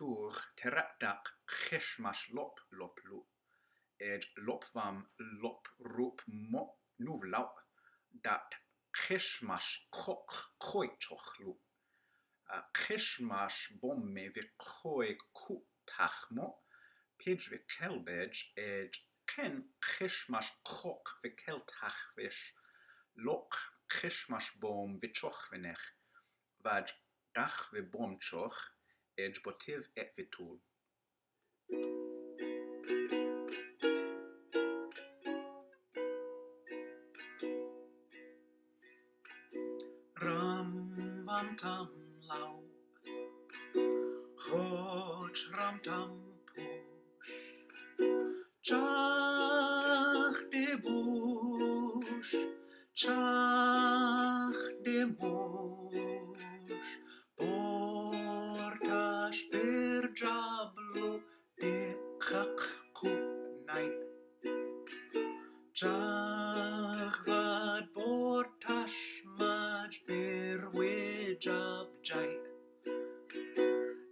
tur terataq khishmash lop lop lu. Ed lopvam lop rup mo nuvlau dat khishmash khok khoichokh lu. Khishmash bomme ve khoi ku takhmo pidge ve kelbej ed ken khishmash kok ve kel takhvish lok khishmash bom ve chokh venech vaj dach ve bom chokh ed et vitul. Ram vam tam lau. Chod ram tam push. Chach de bush. Chach Chach vad portash maj ber wijab jai.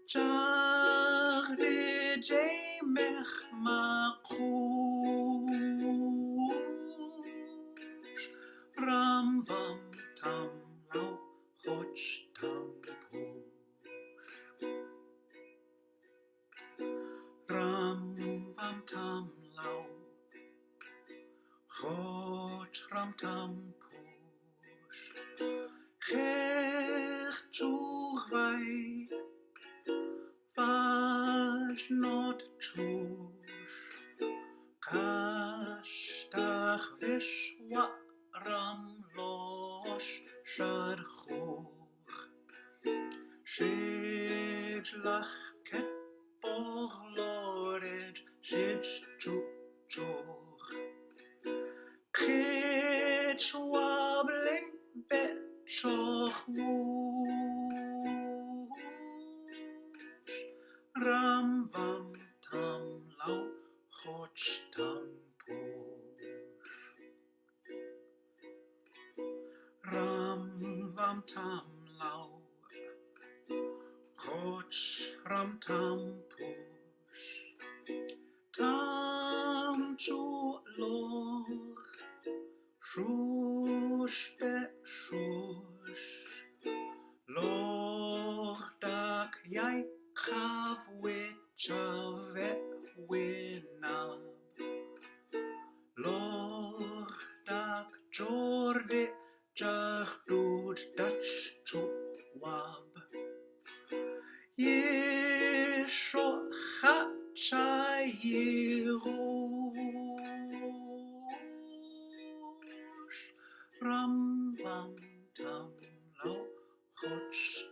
Chach de jay mech ma kush Ram vam tam lau choch tam push Ram vam tam rotram tampos Chech trwch fai Fas nod trwch Castach fes waram los Siar chwch. Syd lach ket boch lored. Syd trwch choch tam Ram vam tam lau. Choch ram tam push Tam chu loch Shush be shush. Loch dak yai chav we chavet winnaam. Lor dak jordi jach dood dach chuab. Yesho chacha yerush. Ram vam tam lo chotch